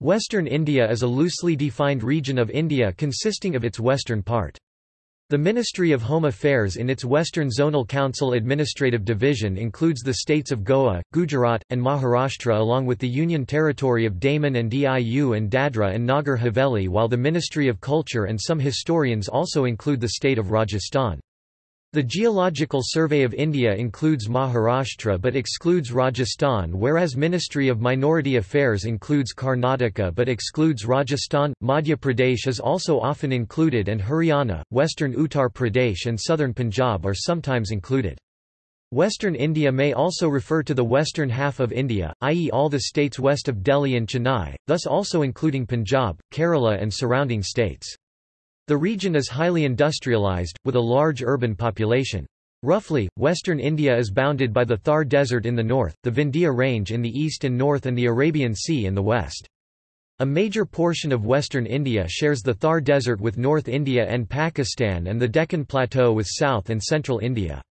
Western India is a loosely defined region of India consisting of its western part. The Ministry of Home Affairs in its Western Zonal Council Administrative Division includes the states of Goa, Gujarat, and Maharashtra along with the Union Territory of Daman and Diu and Dadra and Nagar Haveli while the Ministry of Culture and some historians also include the state of Rajasthan. The Geological Survey of India includes Maharashtra but excludes Rajasthan whereas Ministry of Minority Affairs includes Karnataka but excludes Rajasthan. Madhya Pradesh is also often included and Haryana, western Uttar Pradesh and southern Punjab are sometimes included. Western India may also refer to the western half of India, i.e. all the states west of Delhi and Chennai, thus also including Punjab, Kerala and surrounding states. The region is highly industrialized, with a large urban population. Roughly, western India is bounded by the Thar Desert in the north, the Vindhya Range in the east and north and the Arabian Sea in the west. A major portion of western India shares the Thar Desert with North India and Pakistan and the Deccan Plateau with South and Central India.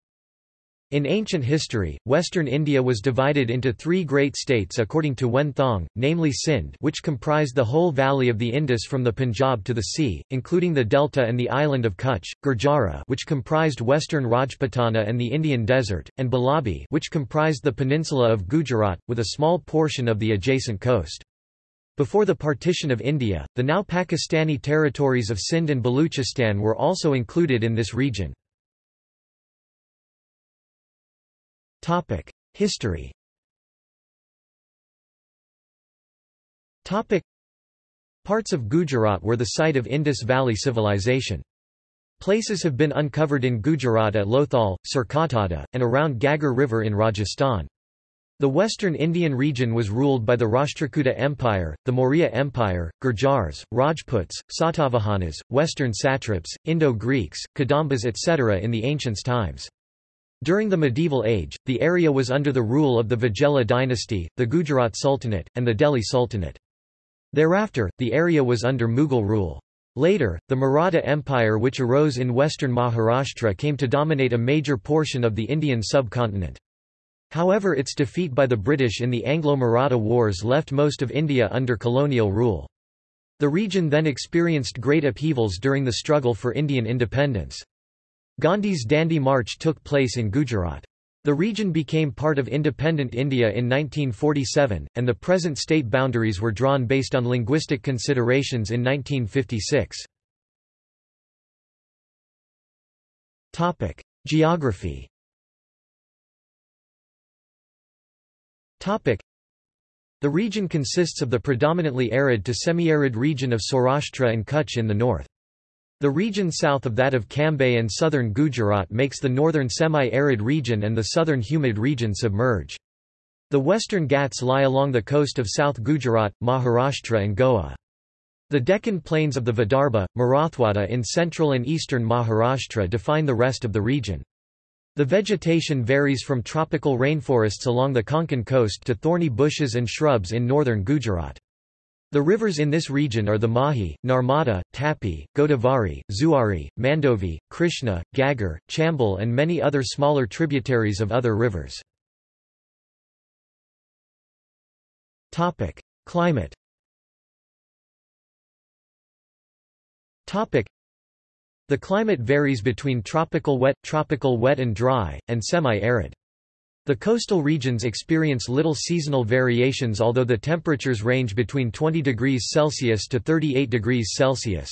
In ancient history, western India was divided into three great states according to Wen Thong, namely Sindh which comprised the whole valley of the Indus from the Punjab to the sea, including the delta and the island of Kutch, Gurjara which comprised western Rajputana and the Indian desert, and Balabhi which comprised the peninsula of Gujarat, with a small portion of the adjacent coast. Before the partition of India, the now Pakistani territories of Sindh and Baluchistan were also included in this region. History Parts of Gujarat were the site of Indus Valley Civilization. Places have been uncovered in Gujarat at Lothal, Surkotada, and around Ghaggar River in Rajasthan. The western Indian region was ruled by the Rashtrakuta Empire, the Maurya Empire, Gurjars, Rajputs, Satavahanas, western satraps, Indo-Greeks, Kadambas etc. in the ancient times. During the medieval age, the area was under the rule of the Vaghela dynasty, the Gujarat Sultanate, and the Delhi Sultanate. Thereafter, the area was under Mughal rule. Later, the Maratha Empire which arose in western Maharashtra came to dominate a major portion of the Indian subcontinent. However its defeat by the British in the Anglo-Maratha Wars left most of India under colonial rule. The region then experienced great upheavals during the struggle for Indian independence. Gandhi's Dandi March took place in Gujarat. The region became part of independent India in 1947, and the present state boundaries were drawn based on linguistic considerations in 1956. Geography The region consists of the predominantly arid to semi-arid region of Saurashtra and Kutch in the north. The region south of that of Cambay and southern Gujarat makes the northern semi-arid region and the southern humid region submerge. The western Ghats lie along the coast of South Gujarat, Maharashtra and Goa. The Deccan plains of the Vidarbha, Marathwada in central and eastern Maharashtra define the rest of the region. The vegetation varies from tropical rainforests along the Konkan coast to thorny bushes and shrubs in northern Gujarat. The rivers in this region are the Mahi, Narmada, Tapi, Godavari, Zuari, Mandovi, Krishna, Ghaggar, Chambal and many other smaller tributaries of other rivers. Climate The climate varies between tropical wet, tropical wet and dry, and semi-arid. The coastal regions experience little seasonal variations although the temperatures range between 20 degrees Celsius to 38 degrees Celsius.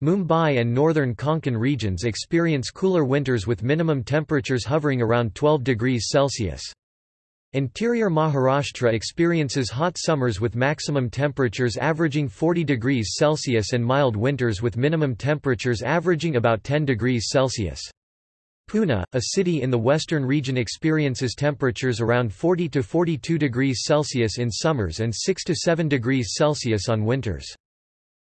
Mumbai and northern Konkan regions experience cooler winters with minimum temperatures hovering around 12 degrees Celsius. Interior Maharashtra experiences hot summers with maximum temperatures averaging 40 degrees Celsius and mild winters with minimum temperatures averaging about 10 degrees Celsius. Pune, a city in the western region experiences temperatures around 40 to 42 degrees Celsius in summers and 6 to 7 degrees Celsius on winters.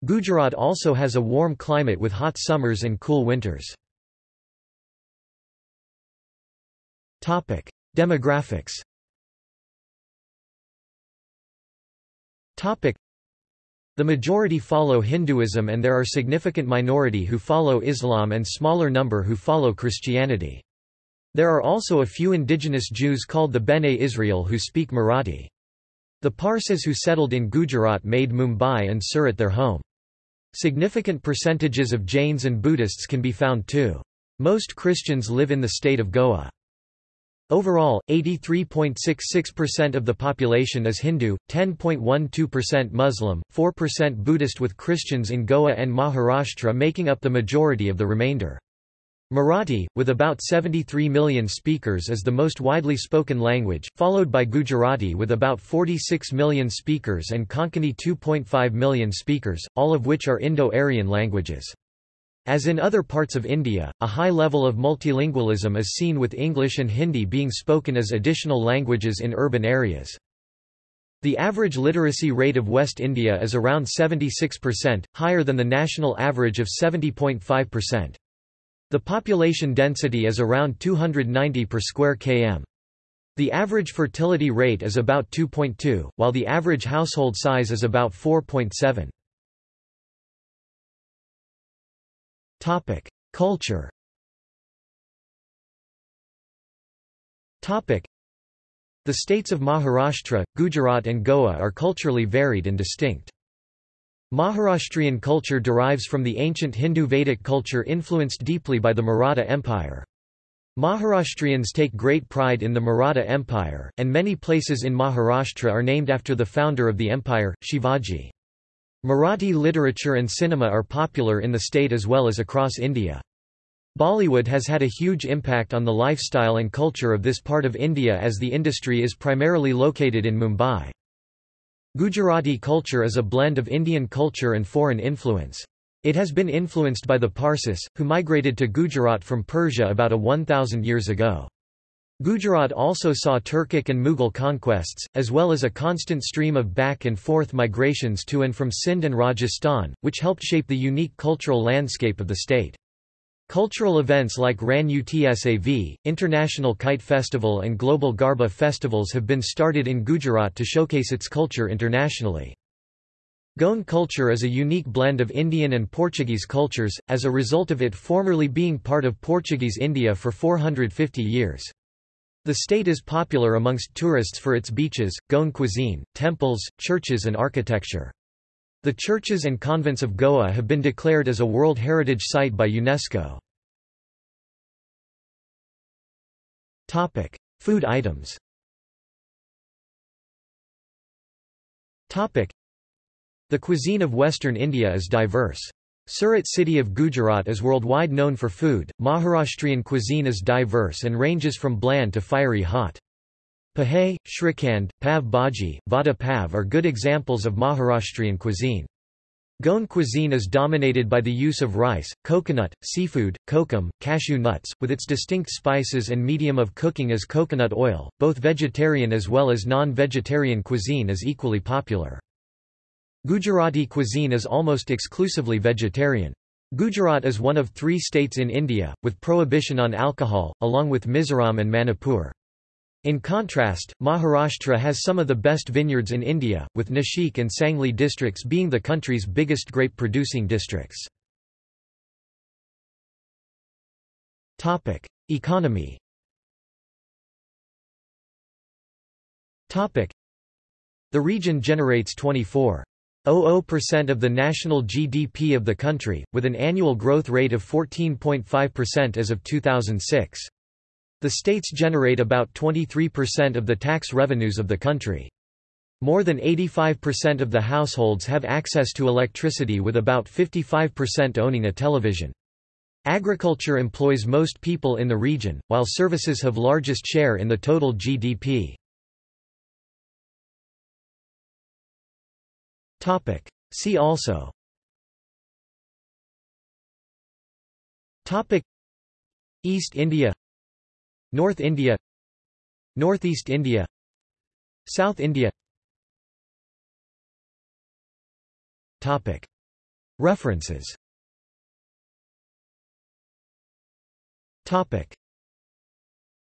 Gujarat also has a warm climate with hot summers and cool winters. Topic: Demographics. Topic: the majority follow Hinduism and there are significant minority who follow Islam and smaller number who follow Christianity. There are also a few indigenous Jews called the Bene Israel who speak Marathi. The Parsis who settled in Gujarat made Mumbai and Surat their home. Significant percentages of Jains and Buddhists can be found too. Most Christians live in the state of Goa. Overall, 83.66% of the population is Hindu, 10.12% Muslim, 4% Buddhist with Christians in Goa and Maharashtra making up the majority of the remainder. Marathi, with about 73 million speakers is the most widely spoken language, followed by Gujarati with about 46 million speakers and Konkani 2.5 million speakers, all of which are Indo-Aryan languages. As in other parts of India, a high level of multilingualism is seen with English and Hindi being spoken as additional languages in urban areas. The average literacy rate of West India is around 76%, higher than the national average of 70.5%. The population density is around 290 per square km. The average fertility rate is about 2.2, while the average household size is about 4.7. Culture. The states of Maharashtra, Gujarat and Goa are culturally varied and distinct. Maharashtrian culture derives from the ancient Hindu Vedic culture influenced deeply by the Maratha Empire. Maharashtrians take great pride in the Maratha Empire, and many places in Maharashtra are named after the founder of the empire, Shivaji. Marathi literature and cinema are popular in the state as well as across India. Bollywood has had a huge impact on the lifestyle and culture of this part of India as the industry is primarily located in Mumbai. Gujarati culture is a blend of Indian culture and foreign influence. It has been influenced by the Parsis, who migrated to Gujarat from Persia about a 1000 years ago. Gujarat also saw Turkic and Mughal conquests, as well as a constant stream of back and forth migrations to and from Sindh and Rajasthan, which helped shape the unique cultural landscape of the state. Cultural events like Rann Utsav, International Kite Festival and Global Garba festivals have been started in Gujarat to showcase its culture internationally. Goan culture is a unique blend of Indian and Portuguese cultures, as a result of it formerly being part of Portuguese India for 450 years. The state is popular amongst tourists for its beaches, Goan cuisine, temples, churches and architecture. The churches and convents of Goa have been declared as a World Heritage Site by UNESCO. Topic: Food items Topic: The cuisine of western India is diverse. Surat city of Gujarat is worldwide known for food. Maharashtrian cuisine is diverse and ranges from bland to fiery hot. Pohe, Shrikhand, Pav Bhaji, Vada Pav are good examples of Maharashtrian cuisine. Goan cuisine is dominated by the use of rice, coconut, seafood, kokum, cashew nuts, with its distinct spices and medium of cooking as coconut oil. Both vegetarian as well as non-vegetarian cuisine is equally popular. Gujarati cuisine is almost exclusively vegetarian. Gujarat is one of three states in India, with prohibition on alcohol, along with Mizoram and Manipur. In contrast, Maharashtra has some of the best vineyards in India, with Nashik and Sangli districts being the country's biggest grape-producing districts. Economy The region generates 24 0.00% of the national GDP of the country, with an annual growth rate of 14.5% as of 2006. The states generate about 23% of the tax revenues of the country. More than 85% of the households have access to electricity with about 55% owning a television. Agriculture employs most people in the region, while services have largest share in the total GDP. Topic. See also. Topic. East India. North India. Northeast India. South India. Topic. References. Topic